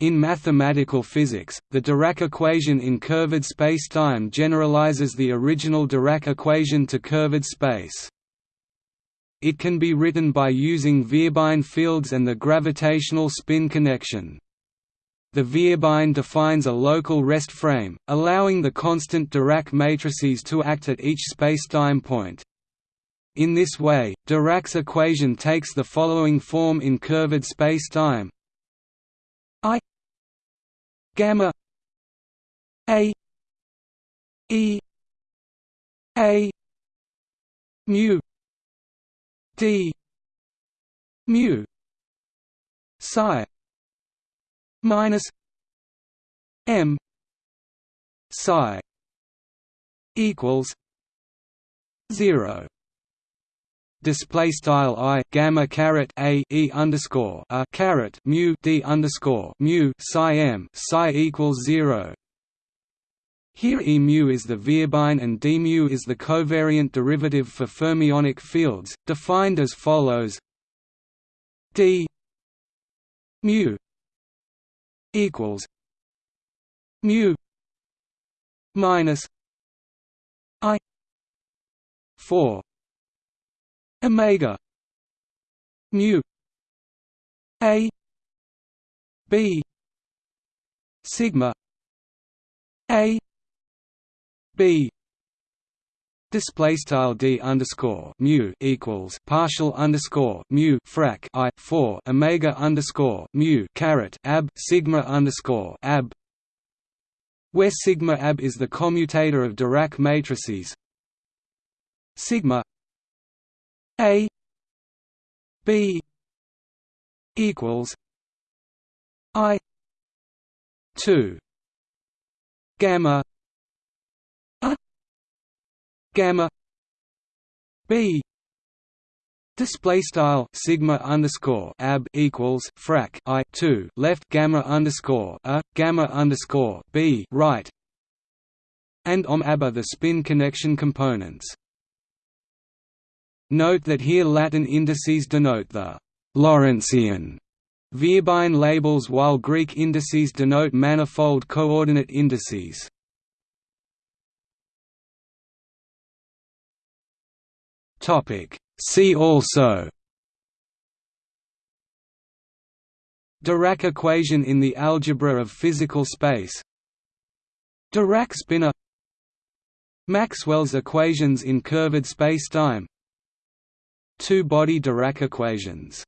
In mathematical physics, the Dirac equation in curved spacetime generalizes the original Dirac equation to curved space. It can be written by using Vierbein fields and the gravitational spin connection. The Vierbein defines a local rest frame, allowing the constant Dirac matrices to act at each spacetime point. In this way, Dirac's equation takes the following form in curved spacetime gamma A E A mu D mu psi minus M psi equals zero display style i gamma caret a e underscore a caret mu d underscore mu psi m psi equals zero. Here E mu is the Vierbein and d mu is the covariant derivative for fermionic fields, defined as follows: d mu equals mu minus i 4 omega mu a b sigma a b Display style d underscore mu equals partial underscore mu frac i four omega underscore mu caret ab sigma underscore ab, where sigma ab is the commutator of Dirac matrices. Sigma a B equals I two gamma A gamma B Display style sigma underscore ab equals frac i two left gamma underscore a gamma underscore b right, and om ab the spin connection components. Note that here Latin indices denote the Lorentzian Vierbein labels while Greek indices denote manifold coordinate indices. See also Dirac equation in the algebra of physical space Dirac spinor Maxwell's equations in curved spacetime Two-body Dirac equations